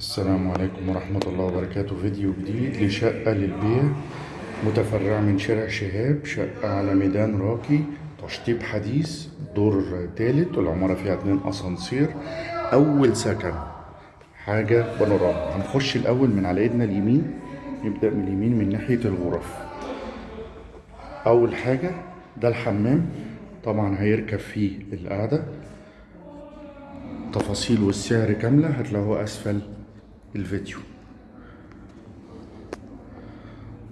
السلام عليكم ورحمة الله وبركاته. فيديو جديد لشقة للبيع متفرعة من شارع شهاب شقة على ميدان راقي تشطيب حديث دور تالت العمارة فيها اتنين أسانسير أول سكن. حاجة بانوراما. هنخش الأول من على إيدنا اليمين نبدأ من اليمين من ناحية الغرف. أول حاجة ده الحمام. طبعا هيركب فيه القعدة. تفاصيل والسعر كاملة هتلاقوها أسفل. الفيديو.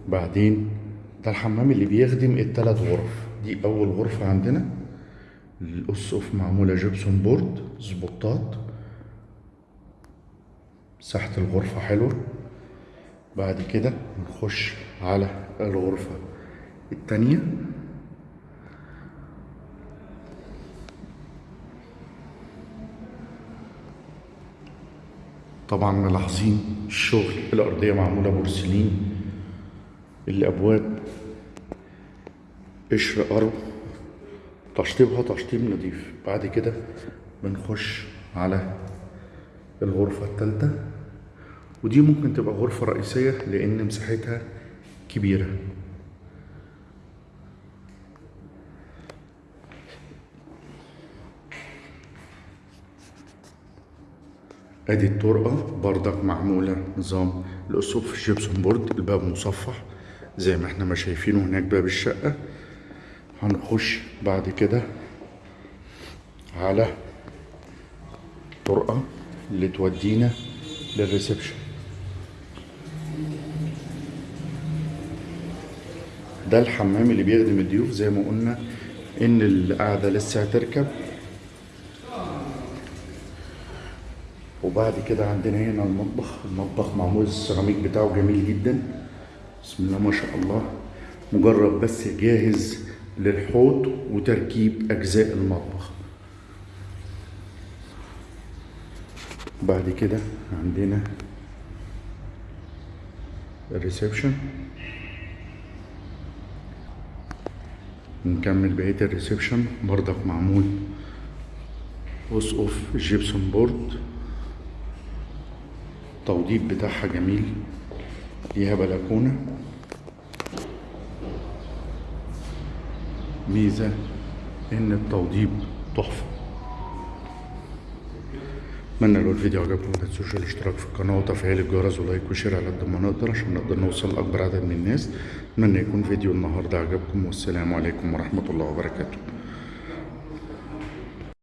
بعدين ده الحمام اللي بيخدم التلات غرف. دي أول غرفة عندنا. الأسقف معمولة gypsum board سبوتات. مساحة الغرفة حلوة. بعد كده نخش على الغرفة التانية. طبعا ملاحظين الشغل الأرضية معمولة بورسلين الأبواب قشر أرو تشطيبها تشطيب نظيف بعد كده بنخش على الغرفة التالتة ودي ممكن تبقى غرفة رئيسية لأن مساحتها كبيرة. أدي الطرقة بردك معمولة نظام الأسقف في ال gypsum board الباب مصفح زي ما إحنا ما شايفينه هناك باب الشقة. هنخش بعد كده على طرقة اللي تودينا لل reception. ده الحمام اللي بيخدم الضيوف زي ما قلنا إن القعدة لسه هتركب. وبعد كده عندنا هنا المطبخ. المطبخ معمول السيراميك بتاعه جميل جدا. بسم الله ما شاء الله. مجرد بس جاهز للحوض وتركيب أجزاء المطبخ. بعد كده عندنا ال reception. نكمل بقية ال reception. برضك معمول. أسقف gypsum board التوضيب بتاعها جميل. ليها بلكونة. ميزة إن التوضيب تحفة. أتمنى لو الفيديو عجبكم ما تنسوش الاشتراك في القناة وتفعيل الجرس و like و share على قد ما نقدر عشان نقدر نوصل لأكبر عدد من الناس. أتمنى يكون فيديو النهاردة عجبكم والسلام عليكم ورحمة الله وبركاته.